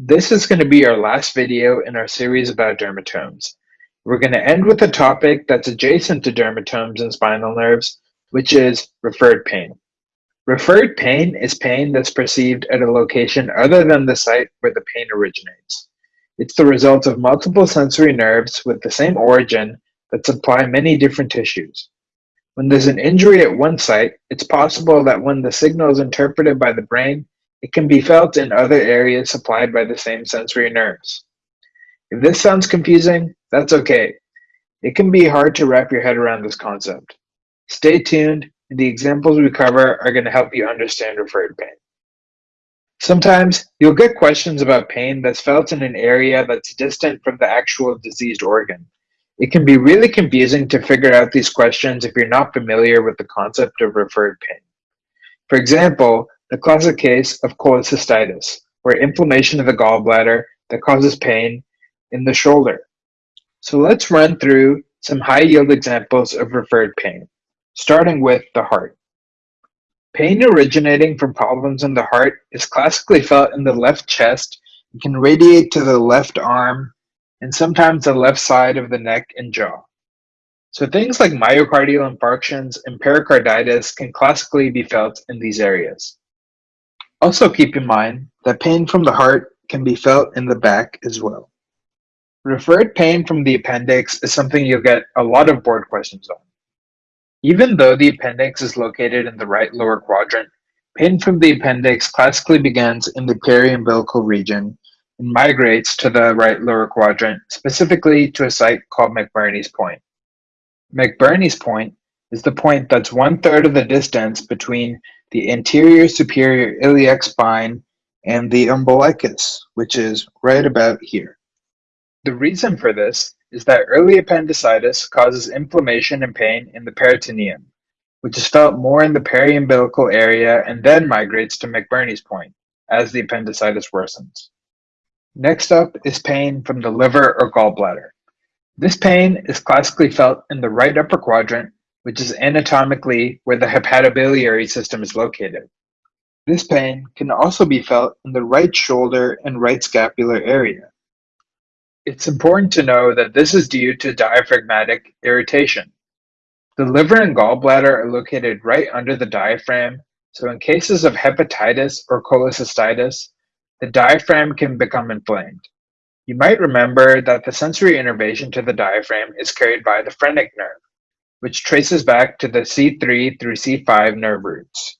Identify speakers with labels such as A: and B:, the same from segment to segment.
A: This is going to be our last video in our series about dermatomes. We're going to end with a topic that's adjacent to dermatomes and spinal nerves, which is referred pain. Referred pain is pain that's perceived at a location other than the site where the pain originates. It's the result of multiple sensory nerves with the same origin that supply many different tissues. When there's an injury at one site, it's possible that when the signal is interpreted by the brain, it can be felt in other areas supplied by the same sensory nerves. If this sounds confusing, that's okay. It can be hard to wrap your head around this concept. Stay tuned, and the examples we cover are going to help you understand referred pain. Sometimes you'll get questions about pain that's felt in an area that's distant from the actual diseased organ. It can be really confusing to figure out these questions if you're not familiar with the concept of referred pain. For example, the classic case of cholecystitis, where inflammation of the gallbladder that causes pain in the shoulder. So let's run through some high-yield examples of referred pain, starting with the heart. Pain originating from problems in the heart is classically felt in the left chest and can radiate to the left arm and sometimes the left side of the neck and jaw. So things like myocardial infarctions and pericarditis can classically be felt in these areas. Also keep in mind that pain from the heart can be felt in the back as well. Referred pain from the appendix is something you'll get a lot of board questions on. Even though the appendix is located in the right lower quadrant, pain from the appendix classically begins in the periumbilical region and migrates to the right lower quadrant, specifically to a site called McBurney's point. McBurney's point is the point that's one third of the distance between the anterior superior iliac spine and the umbilicus, which is right about here. The reason for this is that early appendicitis causes inflammation and pain in the peritoneum, which is felt more in the periumbilical area and then migrates to McBurney's point as the appendicitis worsens. Next up is pain from the liver or gallbladder. This pain is classically felt in the right upper quadrant which is anatomically where the hepatobiliary system is located. This pain can also be felt in the right shoulder and right scapular area. It's important to know that this is due to diaphragmatic irritation. The liver and gallbladder are located right under the diaphragm, so in cases of hepatitis or cholecystitis, the diaphragm can become inflamed. You might remember that the sensory innervation to the diaphragm is carried by the phrenic nerve which traces back to the C3 through C5 nerve roots.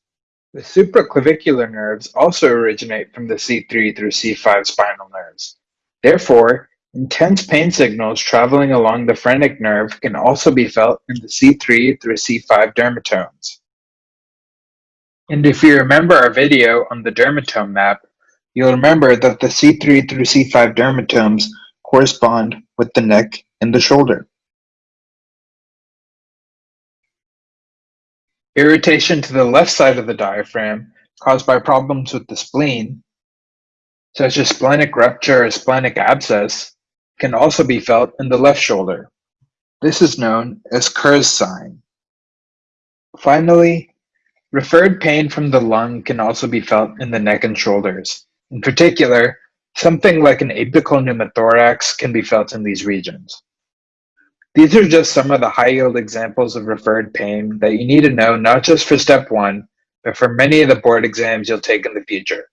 A: The supraclavicular nerves also originate from the C3 through C5 spinal nerves. Therefore, intense pain signals traveling along the phrenic nerve can also be felt in the C3 through C5 dermatomes. And if you remember our video on the dermatome map, you'll remember that the C3 through C5 dermatomes correspond with the neck and the shoulder. Irritation to the left side of the diaphragm caused by problems with the spleen, such as splenic rupture or splenic abscess, can also be felt in the left shoulder. This is known as Kehr's sign. Finally, referred pain from the lung can also be felt in the neck and shoulders. In particular, something like an apical pneumothorax can be felt in these regions. These are just some of the high-yield examples of referred pain that you need to know not just for step one, but for many of the board exams you'll take in the future.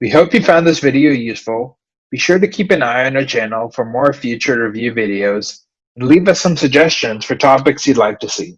A: We hope you found this video useful. Be sure to keep an eye on our channel for more future review videos and leave us some suggestions for topics you'd like to see.